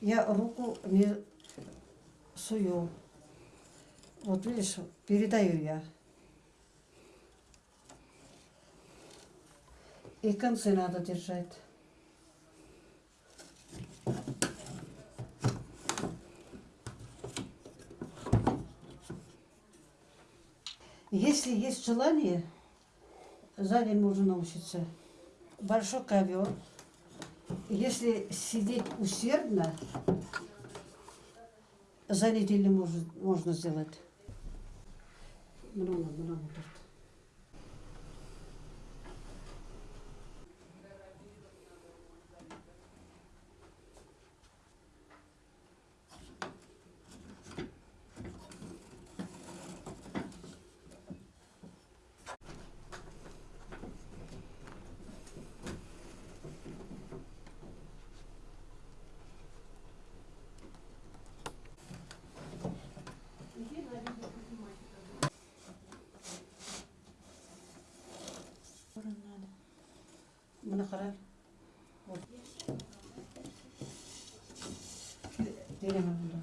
я руку не сую. Вот видишь, передаю я. И концы надо держать. Если есть желание, сзади можно научиться. Большой ковер. Если сидеть усердно, за неделю может, можно сделать. Много, много. Buna karar. Вот. Veremem bunu.